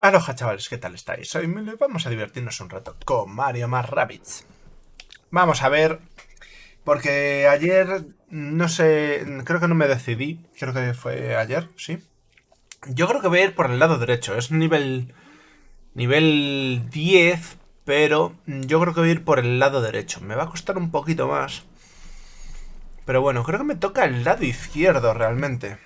Aloha chavales, ¿qué tal estáis? Soy Milo y vamos a divertirnos un rato con Mario más Rabbids. Vamos a ver, porque ayer, no sé, creo que no me decidí, creo que fue ayer, sí. Yo creo que voy a ir por el lado derecho, es nivel, nivel 10, pero yo creo que voy a ir por el lado derecho. Me va a costar un poquito más, pero bueno, creo que me toca el lado izquierdo realmente.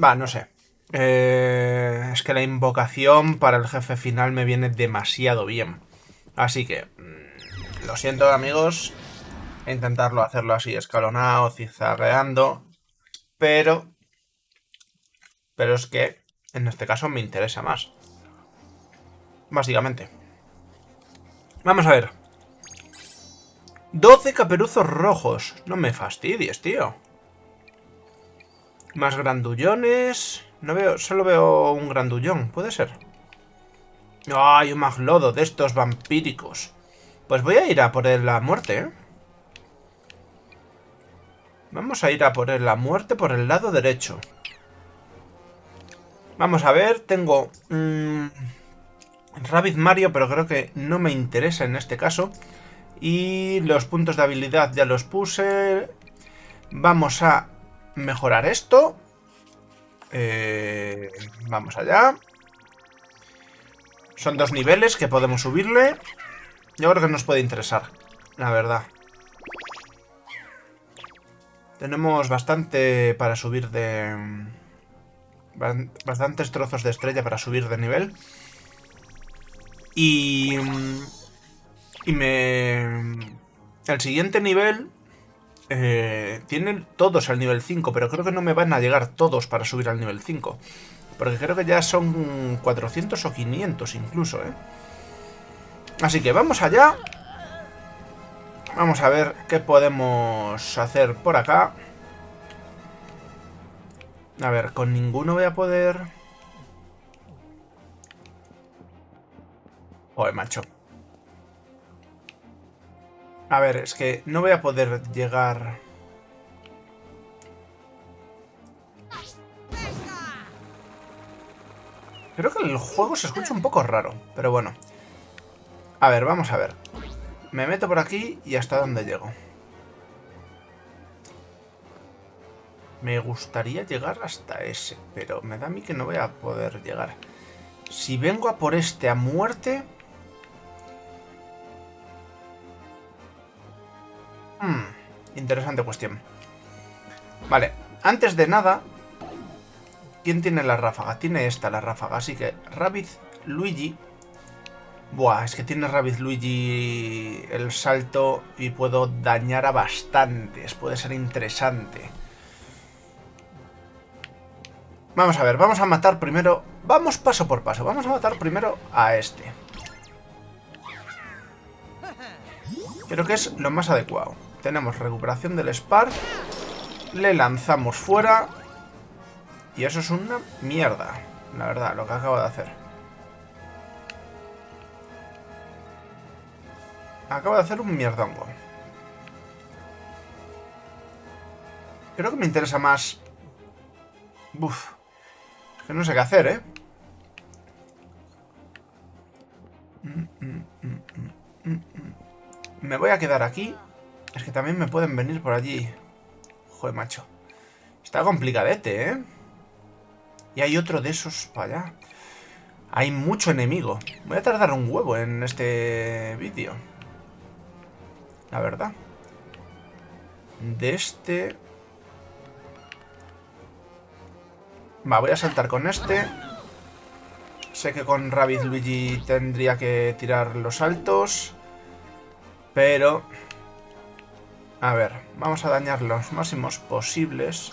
Va, no sé. Eh, es que la invocación para el jefe final me viene demasiado bien. Así que, mm, lo siento amigos, intentarlo hacerlo así escalonado, zigzagueando, pero... Pero es que en este caso me interesa más. Básicamente. Vamos a ver. 12 caperuzos rojos. No me fastidies, tío. Más grandullones. No veo, solo veo un grandullón, ¿puede ser? ¡Ay, un maglodo de estos vampíricos! Pues voy a ir a por la muerte, ¿eh? Vamos a ir a por la muerte por el lado derecho. Vamos a ver, tengo... Mmm, Rabbit Mario, pero creo que no me interesa en este caso. Y los puntos de habilidad ya los puse. Vamos a mejorar esto. Eh, vamos allá. Son dos niveles que podemos subirle. Yo creo que nos puede interesar, la verdad. Tenemos bastante para subir de... Bastantes trozos de estrella para subir de nivel. Y... Y me... El siguiente nivel eh, tienen todos al nivel 5, pero creo que no me van a llegar todos para subir al nivel 5. Porque creo que ya son 400 o 500 incluso, ¿eh? Así que vamos allá. Vamos a ver qué podemos hacer por acá. A ver, con ninguno voy a poder... Joder, macho. A ver, es que no voy a poder llegar... Creo que el juego se escucha un poco raro, pero bueno. A ver, vamos a ver. Me meto por aquí y hasta dónde llego. Me gustaría llegar hasta ese, pero me da a mí que no voy a poder llegar. Si vengo a por este a muerte... Hmm, interesante cuestión. Vale, antes de nada... ¿Quién tiene la ráfaga? Tiene esta la ráfaga, así que Rabbit Luigi... Buah, es que tiene Rabbit Luigi el salto y puedo dañar a bastantes. Puede ser interesante. Vamos a ver, vamos a matar primero... Vamos paso por paso. Vamos a matar primero a este. Creo que es lo más adecuado. Tenemos recuperación del Spark. Le lanzamos fuera. Y eso es una mierda. La verdad, lo que acabo de hacer. Acabo de hacer un mierdongo. Creo que me interesa más... Uf. Es que no sé qué hacer, ¿eh? Mm, mm, mm, me voy a quedar aquí es que también me pueden venir por allí. Joder, macho. Está complicadete, ¿eh? Y hay otro de esos para allá. Hay mucho enemigo. Voy a tardar un huevo en este vídeo. La verdad. De este... Va, voy a saltar con este. Sé que con Rabbit Luigi tendría que tirar los saltos. Pero... A ver, vamos a dañar los máximos posibles.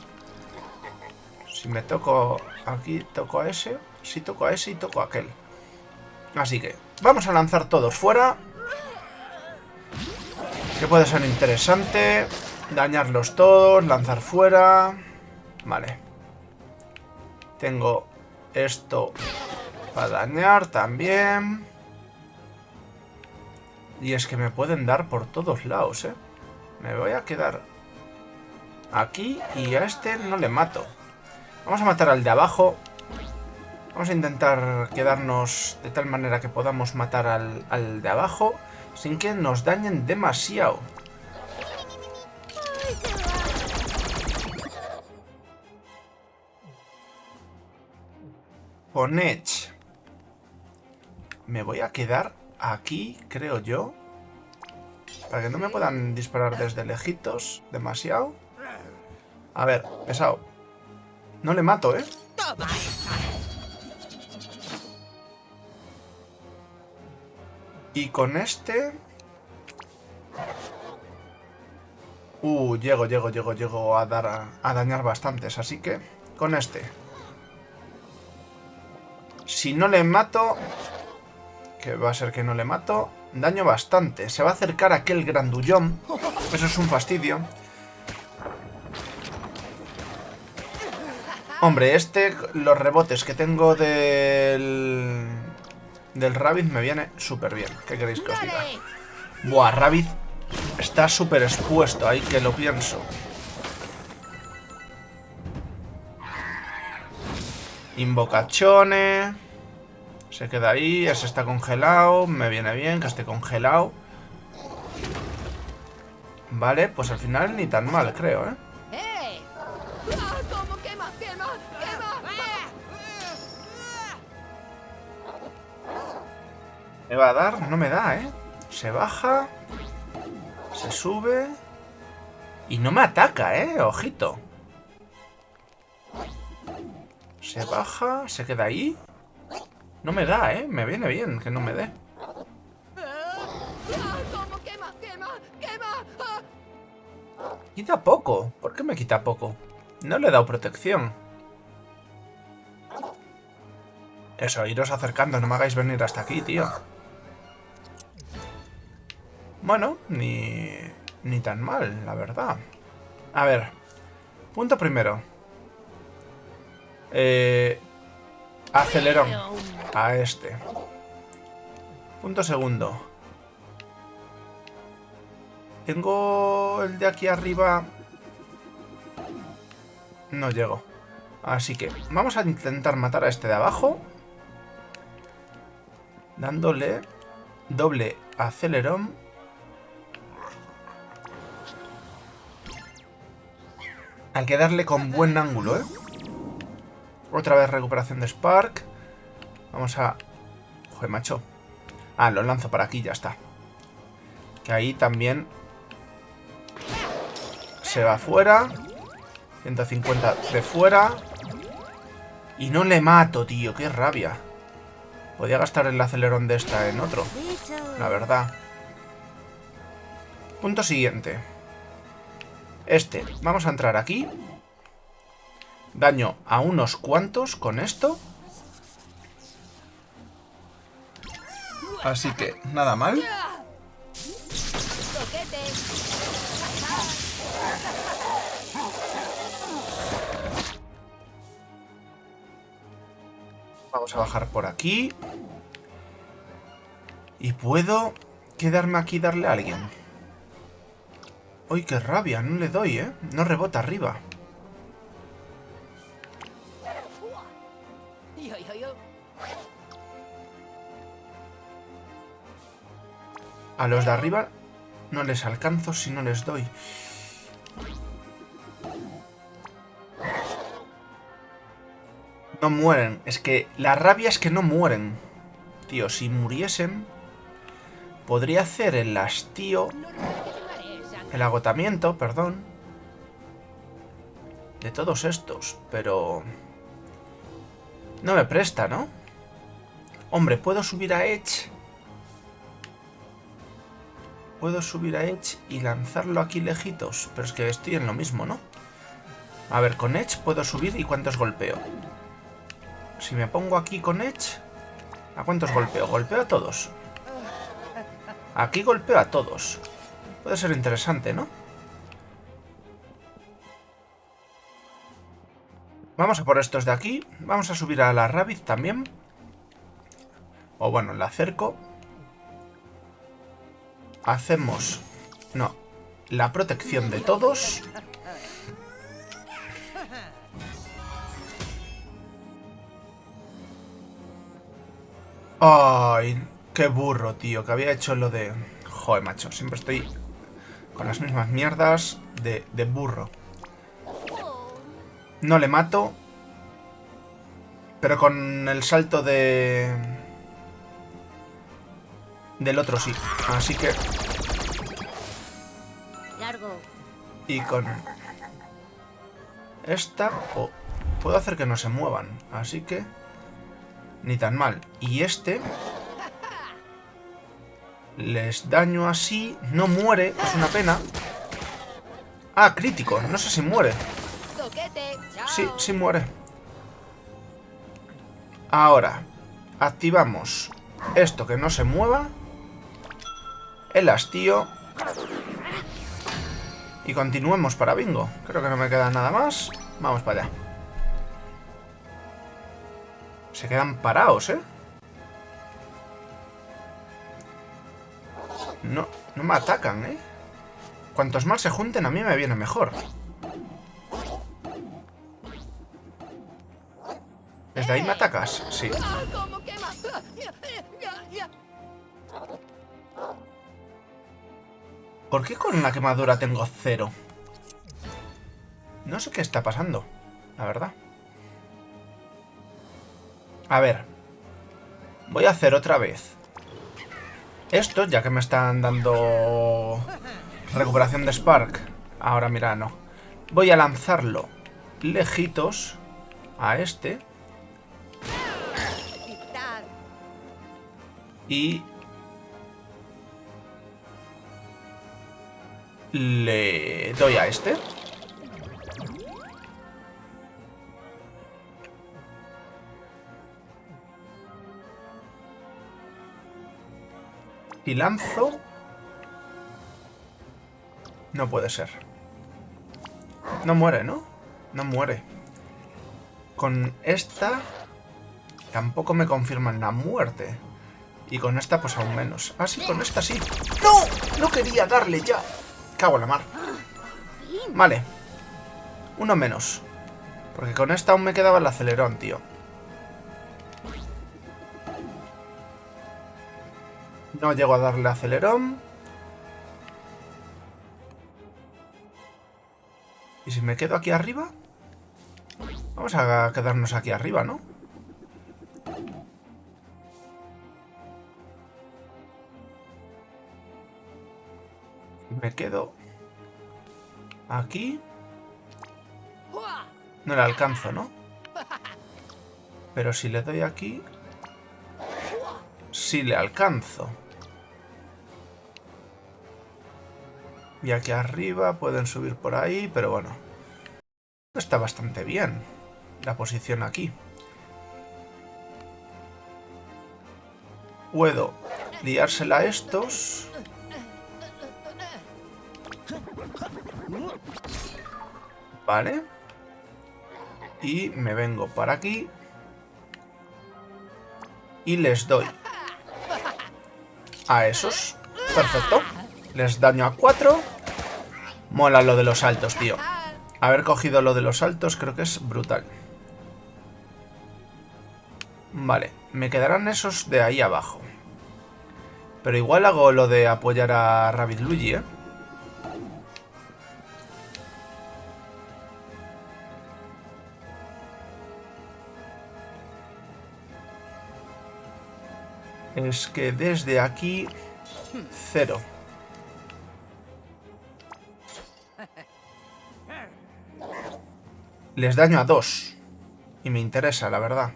Si me toco aquí, toco a ese. Si toco a ese y toco a aquel. Así que, vamos a lanzar todos fuera. Que puede ser interesante. Dañarlos todos, lanzar fuera. Vale. Tengo esto para dañar también. Y es que me pueden dar por todos lados, ¿eh? Me voy a quedar aquí y a este no le mato. Vamos a matar al de abajo. Vamos a intentar quedarnos de tal manera que podamos matar al, al de abajo sin que nos dañen demasiado. Edge. Me voy a quedar aquí, creo yo. Para que no me puedan disparar desde lejitos demasiado. A ver, pesado. No le mato, ¿eh? Y con este... Uh, llego, llego, llego, llego a dar a, a dañar bastantes, así que con este. Si no le mato, que va a ser que no le mato, daño bastante. Se va a acercar aquel grandullón, eso es un fastidio. Hombre, este, los rebotes que tengo del... Del Rabbit me viene súper bien. ¿Qué queréis que os diga? Buah, Rabbit está súper expuesto, ahí que lo pienso. Invocachone. Se queda ahí, ese está congelado. Me viene bien que esté congelado. Vale, pues al final ni tan mal, creo, ¿eh? ¿Me va a dar? No me da, ¿eh? Se baja. Se sube. Y no me ataca, ¿eh? Ojito. Se baja, se queda ahí. No me da, ¿eh? Me viene bien que no me dé. Quita poco. ¿Por qué me quita poco? No le he dado protección. Eso, iros acercando. No me hagáis venir hasta aquí, tío. Bueno, ni, ni tan mal, la verdad. A ver. Punto primero. Eh, acelerón. A este. Punto segundo. Tengo el de aquí arriba... No llego. Así que vamos a intentar matar a este de abajo. Dándole doble acelerón. Hay que darle con buen ángulo, ¿eh? Otra vez recuperación de Spark. Vamos a... Joder, macho. Ah, lo lanzo para aquí, ya está. Que ahí también... Se va fuera. 150 de fuera. Y no le mato, tío. Qué rabia. Podía gastar el acelerón de esta en otro. La verdad. Punto siguiente. Este. Vamos a entrar aquí. Daño a unos cuantos con esto. Así que, nada mal. Vamos a bajar por aquí. Y puedo quedarme aquí y darle a alguien. ¡Uy, qué rabia! No le doy, ¿eh? No rebota arriba. A los de arriba no les alcanzo si no les doy. No mueren. Es que la rabia es que no mueren. Tío, si muriesen... Podría hacer el hastío... El agotamiento, perdón. De todos estos, pero... No me presta, ¿no? Hombre, ¿puedo subir a Edge? Puedo subir a Edge y lanzarlo aquí lejitos. Pero es que estoy en lo mismo, ¿no? A ver, con Edge puedo subir y ¿cuántos golpeo? Si me pongo aquí con Edge... ¿A cuántos golpeo? Golpeo a todos. Aquí golpeo a todos. Puede ser interesante, ¿no? Vamos a por estos de aquí. Vamos a subir a la Rabbit también. O bueno, la acerco. Hacemos... No. La protección de todos. Ay, qué burro, tío, que había hecho lo de... Joder, macho, siempre estoy con las mismas mierdas de, de burro. No le mato. Pero con el salto de... Del otro sí. Así que... Y con... Esta... puedo hacer que no se muevan. Así que... Ni tan mal. Y este... Les daño así. No muere. Es una pena. Ah, crítico. No sé si muere. Sí, sí muere. Ahora, activamos esto que no se mueva. El hastío. Y continuemos para bingo. Creo que no me queda nada más. Vamos para allá. Se quedan parados, ¿eh? No, no me atacan, ¿eh? Cuantos más se junten, a mí me viene mejor. ¿Desde ahí me atacas? Sí. ¿Por qué con la quemadura tengo cero? No sé qué está pasando, la verdad. A ver. Voy a hacer otra vez. Esto, ya que me están dando recuperación de Spark. Ahora, mira, no. Voy a lanzarlo lejitos a este. Y... Le doy a este. Y lanzo... No puede ser. No muere, ¿no? No muere. Con esta... Tampoco me confirman la muerte. Y con esta pues aún menos. Ah, sí, con esta sí. ¡No! No quería darle ya. Cago en la mar. Vale. Uno menos. Porque con esta aún me quedaba el acelerón, tío. No llego a darle acelerón. ¿Y si me quedo aquí arriba? Vamos a quedarnos aquí arriba, ¿no? Me quedo aquí. No le alcanzo, ¿no? Pero si le doy aquí... Sí le alcanzo. Y aquí arriba pueden subir por ahí, pero bueno. Está bastante bien la posición aquí. Puedo liársela a estos Vale. Y me vengo para aquí. Y les doy a esos. Perfecto. Les daño a cuatro. Mola lo de los saltos, tío. Haber cogido lo de los saltos creo que es brutal. Vale, me quedarán esos de ahí abajo. Pero igual hago lo de apoyar a Rabbit Luigi, ¿eh? Es que desde aquí... Cero. Les daño a dos. Y me interesa, la verdad.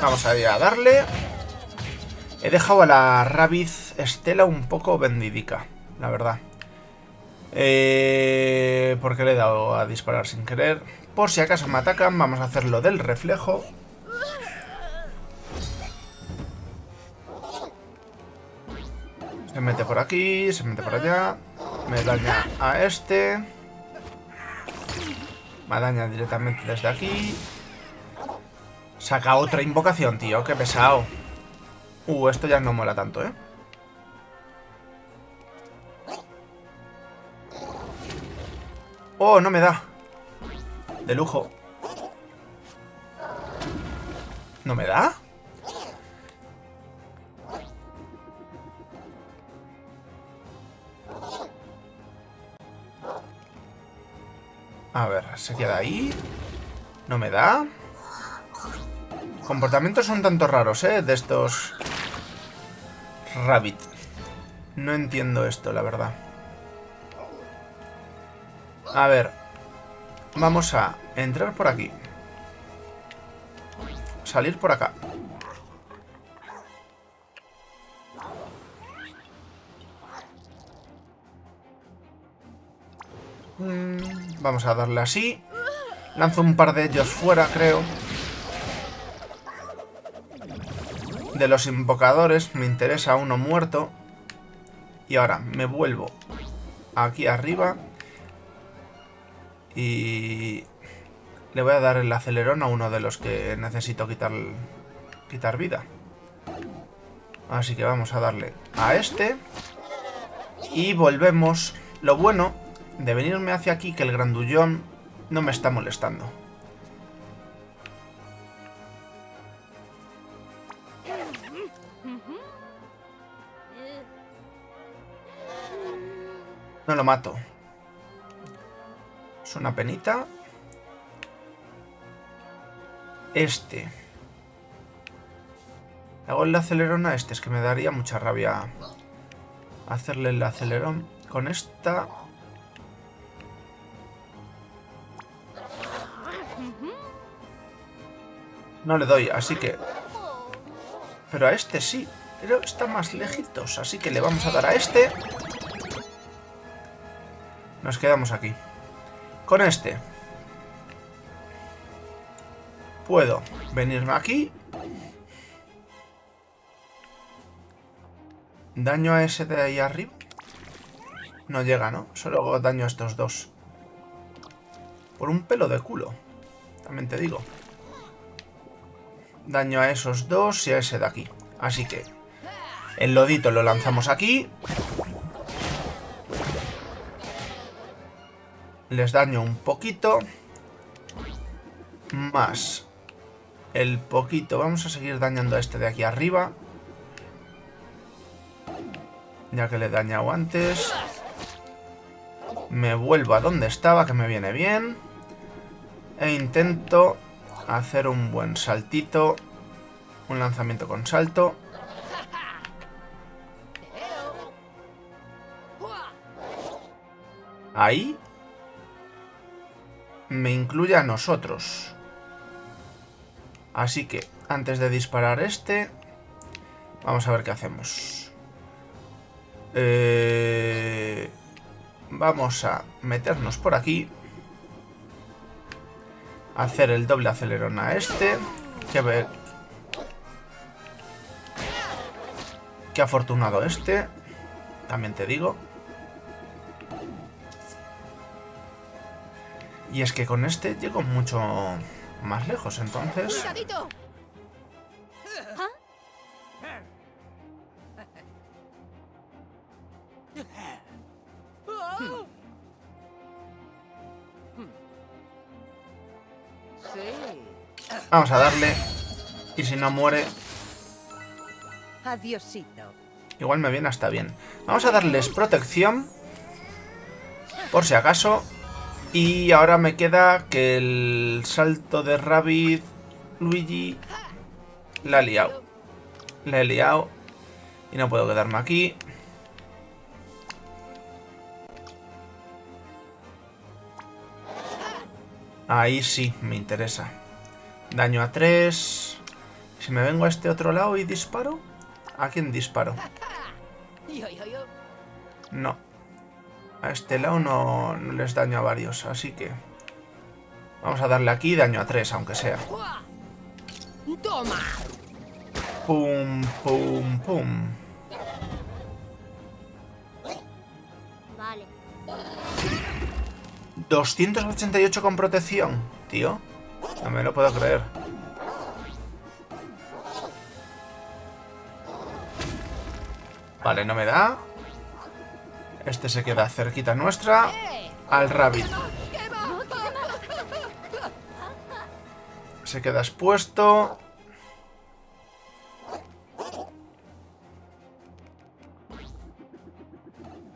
Vamos a, a darle. He dejado a la Rabiz Estela un poco vendidica, la verdad. Eh, porque le he dado a disparar sin querer. Por si acaso me atacan, vamos a hacer lo del reflejo. Se mete por aquí, se mete por allá. Me daña a este. Me daña directamente desde aquí. Saca otra invocación, tío. Qué pesado. Uh, esto ya no mola tanto, ¿eh? Oh, no me da. De lujo. ¿No me da? A ver, se queda ahí. No me da. Comportamientos son tanto raros, ¿eh? De estos... Rabbit. No entiendo esto, la verdad. A ver. Vamos a entrar por aquí. Salir por acá. Mm, vamos a darle así. Lanzo un par de ellos fuera, creo. De los invocadores me interesa uno muerto. Y ahora me vuelvo aquí arriba. Y le voy a dar el acelerón a uno de los que necesito quitar, quitar vida. Así que vamos a darle a este. Y volvemos. Lo bueno de venirme hacia aquí que el grandullón no me está molestando. No lo mato. Es una penita. Este. Hago el acelerón a este. Es que me daría mucha rabia hacerle el acelerón. Con esta No le doy, así que... Pero a este sí. Pero está más lejitos, así que le vamos a dar a este. Nos quedamos aquí. Con este. Puedo venirme aquí. Daño a ese de ahí arriba. No llega, ¿no? Solo daño a estos dos. Por un pelo de culo. También te digo daño a esos dos y a ese de aquí. Así que el lodito lo lanzamos aquí. Les daño un poquito. Más el poquito. Vamos a seguir dañando a este de aquí arriba. Ya que le he dañado antes. Me vuelvo a donde estaba, que me viene bien. E intento hacer un buen saltito. Un lanzamiento con salto. Ahí. Me incluye a nosotros. Así que, antes de disparar este... Vamos a ver qué hacemos. Eh, vamos a meternos por aquí hacer el doble acelerón a este. Que ver. Qué afortunado este. También te digo. Y es que con este llego mucho más lejos, entonces... Vamos a darle. Y si no muere... Igual me viene hasta bien. Vamos a darles protección. Por si acaso. Y ahora me queda que el salto de Rabbit... Luigi... La ha liado. La he liado. Y no puedo quedarme aquí. Ahí sí, me interesa. Daño a 3. Si me vengo a este otro lado y disparo. ¿A quién disparo? No. A este lado no, les daño a varios, así que... Vamos a darle aquí daño a 3, aunque sea. Pum, pum, pum. Vale. 288 con protección, tío. No me lo puedo creer. Vale, no me da. Este se queda cerquita nuestra. Al Rabbit. Se queda expuesto.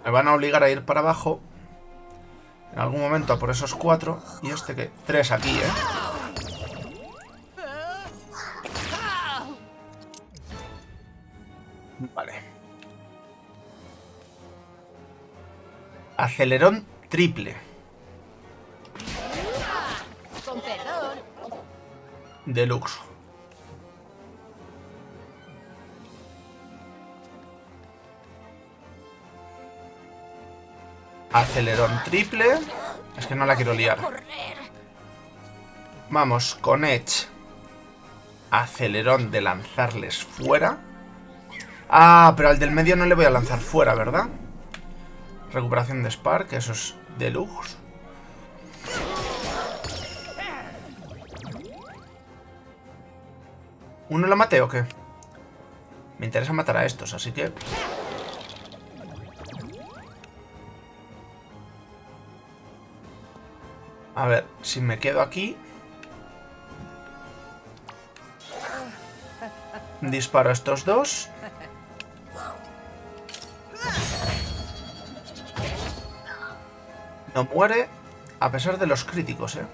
Me van a obligar a ir para abajo. En algún momento a por esos cuatro. Y este que... Tres aquí, ¿eh? Acelerón triple. Deluxe. Acelerón triple. Es que no la quiero liar. Vamos, con Edge. Acelerón de lanzarles fuera. Ah, pero al del medio no le voy a lanzar fuera, ¿verdad? Recuperación de Spark, eso es deluxe. ¿Uno lo mate o qué? Me interesa matar a estos, así que... A ver, si me quedo aquí... Disparo a estos dos. No muere a pesar de los críticos, ¿eh?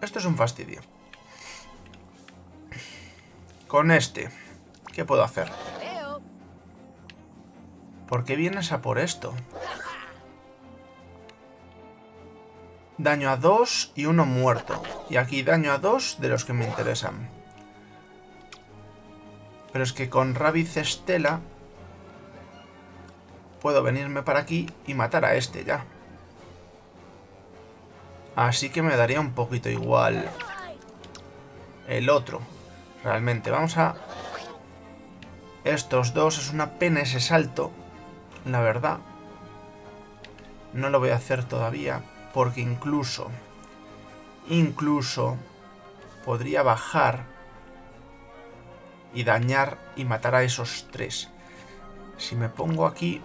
Esto es un fastidio. Con este, ¿qué puedo hacer? ¿Por qué vienes a por esto? Daño a dos y uno muerto. Y aquí daño a dos de los que me interesan. Pero es que con Rabbit Estela puedo venirme para aquí y matar a este ya. Así que me daría un poquito igual el otro. Realmente, vamos a... Estos dos, es una pena ese salto, la verdad. No lo voy a hacer todavía, porque incluso... Incluso... Podría bajar y dañar y matar a esos tres. Si me pongo aquí...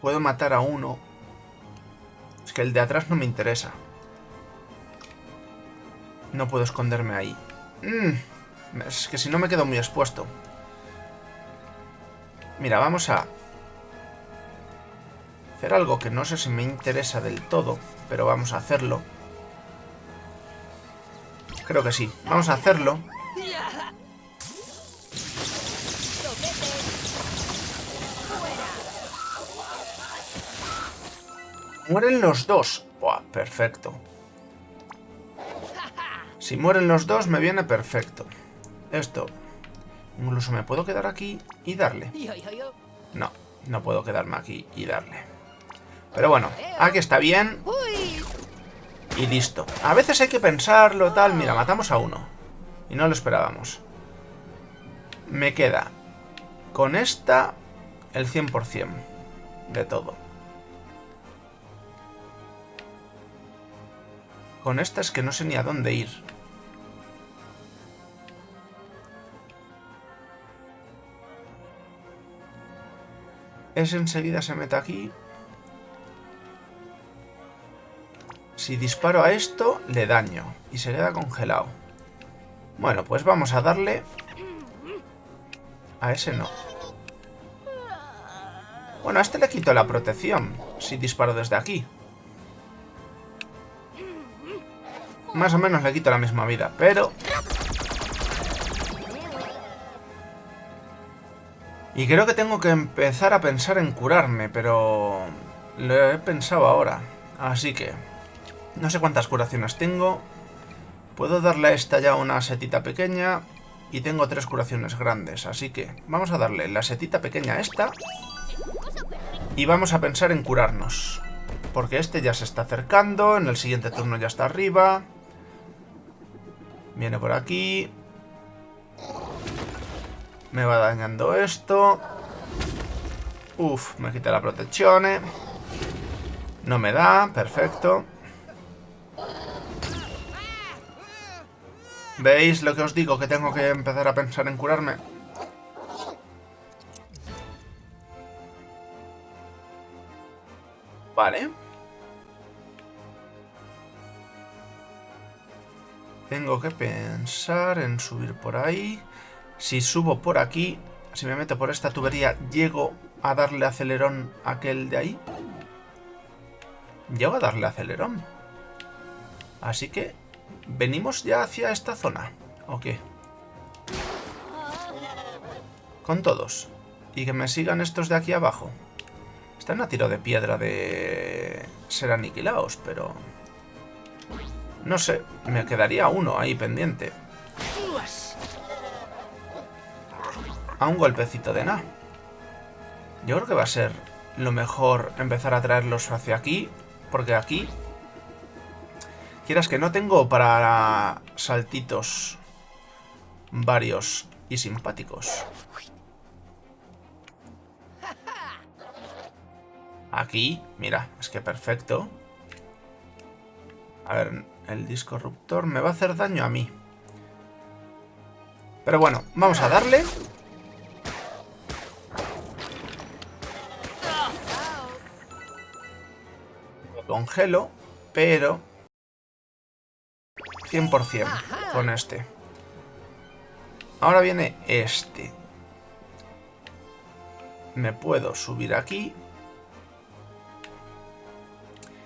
Puedo matar a uno. Es que el de atrás no me interesa. No puedo esconderme ahí. Mm, es que si no me quedo muy expuesto. Mira, vamos a hacer algo que no sé si me interesa del todo, pero vamos a hacerlo. Creo que sí. Vamos a hacerlo. Mueren los dos. Buah, perfecto. Si mueren los dos, me viene perfecto. Esto. Incluso me puedo quedar aquí y darle. No, no puedo quedarme aquí y darle. Pero bueno, aquí está bien. Y listo. A veces hay que pensarlo, tal. Mira, matamos a uno. Y no lo esperábamos. Me queda con esta el 100% de todo. Con esta es que no sé ni a dónde ir. Ese enseguida se mete aquí. Si disparo a esto, le daño. Y se queda congelado. Bueno, pues vamos a darle... A ese no. Bueno, a este le quito la protección. Si disparo desde aquí. Más o menos le quito la misma vida, pero... Y creo que tengo que empezar a pensar en curarme, pero... Lo he pensado ahora. Así que... No sé cuántas curaciones tengo. Puedo darle a esta ya una setita pequeña. Y tengo tres curaciones grandes. Así que vamos a darle la setita pequeña a esta. Y vamos a pensar en curarnos. Porque este ya se está acercando. En el siguiente turno ya está arriba. Viene por aquí. Me va dañando esto. Uf, me quita la protección. No me da, perfecto. ¿Veis lo que os digo? Que tengo que empezar a pensar en curarme. Vale. Tengo que pensar en subir por ahí. Si subo por aquí, si me meto por esta tubería, ¿llego a darle acelerón a aquel de ahí? Llego a darle acelerón. Así que, ¿venimos ya hacia esta zona? ¿O qué? Con todos. Y que me sigan estos de aquí abajo. Están a tiro de piedra de ser aniquilados, pero... No sé, me quedaría uno ahí pendiente. A un golpecito de nada. Yo creo que va a ser lo mejor empezar a traerlos hacia aquí, porque aquí... Quieras que no tengo para saltitos varios y simpáticos. Aquí, mira, es que perfecto. A ver, el discorruptor me va a hacer daño a mí. Pero bueno, vamos a darle. Lo congelo, pero... 100% con este. Ahora viene este. Me puedo subir aquí.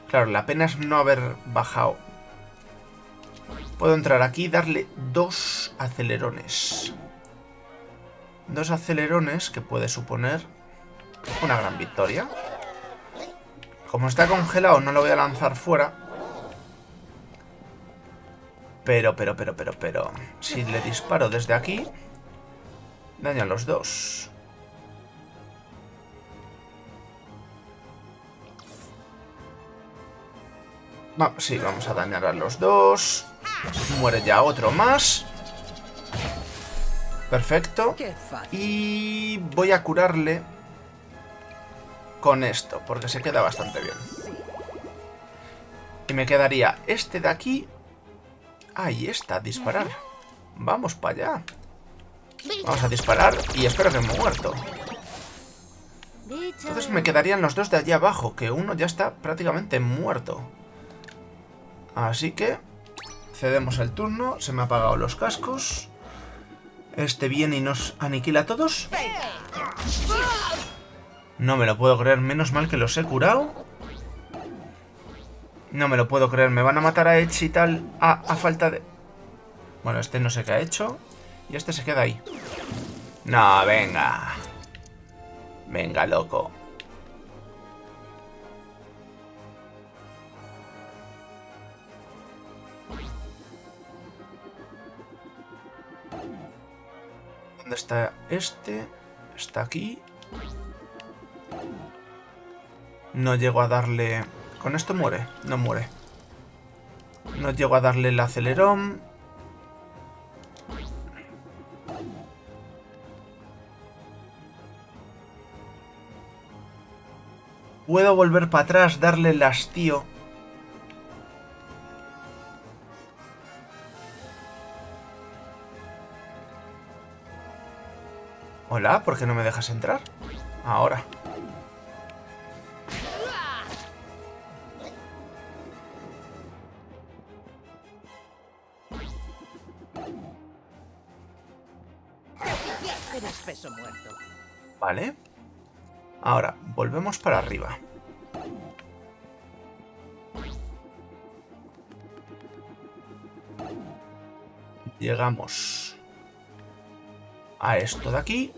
Claro, la pena es no haber bajado Puedo entrar aquí y darle dos acelerones. Dos acelerones que puede suponer una gran victoria. Como está congelado no lo voy a lanzar fuera. Pero, pero, pero, pero, pero... Si le disparo desde aquí... Dañan los dos. sí, vamos a dañar a los dos. Muere ya otro más. Perfecto. Y voy a curarle con esto, porque se queda bastante bien. Y me quedaría este de aquí. Ahí está, disparar. Vamos para allá. Vamos a disparar y espero que me muerto. Entonces me quedarían los dos de allí abajo, que uno ya está prácticamente muerto. Así que cedemos el turno. Se me han apagado los cascos. Este viene y nos aniquila a todos. No me lo puedo creer. Menos mal que los he curado. No me lo puedo creer. Me van a matar a Edge y tal a, falta de... Bueno, este no sé qué ha hecho. Y este se queda ahí. No, venga. Venga, loco. ¿Dónde está este? Está aquí. No llego a darle... ¿Con esto muere? No muere. No llego a darle el acelerón. Puedo volver para atrás, darle el hastío Hola, ¿por qué no me dejas entrar? Ahora. Vale. Ahora, volvemos para arriba. Llegamos a esto de aquí.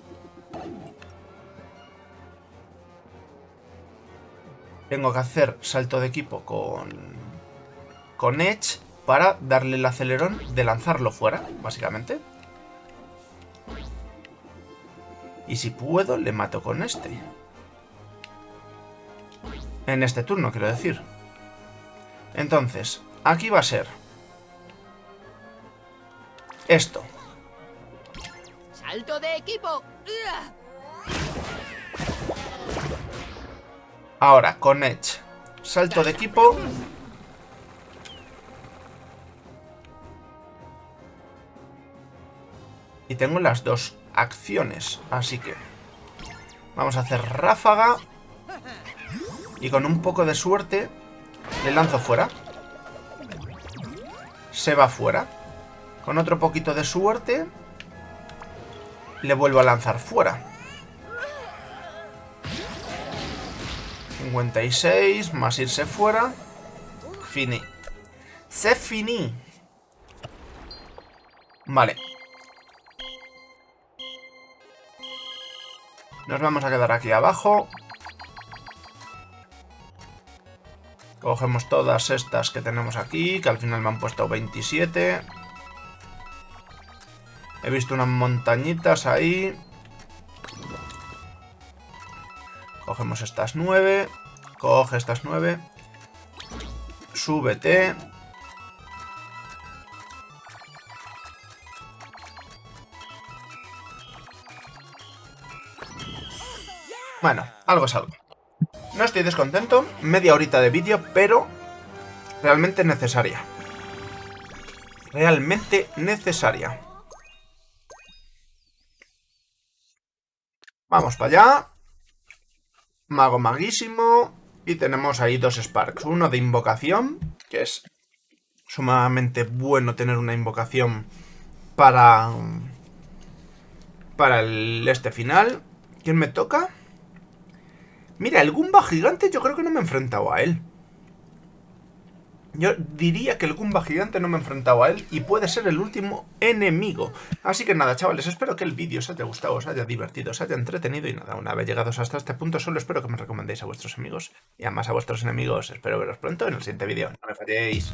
Tengo que hacer salto de equipo con, con Edge para darle el acelerón de lanzarlo fuera, básicamente. Y si puedo, le mato con este. En este turno, quiero decir. Entonces, aquí va a ser... Esto. Salto de equipo. Ahora, con Edge. Salto de equipo. Y tengo las dos acciones, así que... Vamos a hacer ráfaga. Y con un poco de suerte le lanzo fuera. Se va fuera. Con otro poquito de suerte le vuelvo a lanzar fuera. 56, más irse fuera. Fini. Se finí. Vale. Nos vamos a quedar aquí abajo. Cogemos todas estas que tenemos aquí, que al final me han puesto 27. He visto unas montañitas ahí. Cogemos estas 9. Coge estas 9. Súbete. Bueno, algo es algo. No estoy descontento, media horita de vídeo, pero realmente necesaria. Realmente necesaria. Vamos para allá. Mago maguísimo. Y tenemos ahí dos Sparks. Uno de invocación, que es sumamente bueno tener una invocación para... Para el este final. ¿Quién me toca? Mira, el Goomba gigante yo creo que no me he enfrentado a él. Yo diría que el Goomba gigante no me he enfrentado a él y puede ser el último enemigo. Así que nada, chavales, espero que el vídeo os haya gustado, os haya divertido, os haya entretenido y nada, una vez llegados hasta este punto, solo espero que me recomendéis a vuestros amigos y además a vuestros enemigos. Espero veros pronto en el siguiente vídeo. No me falléis.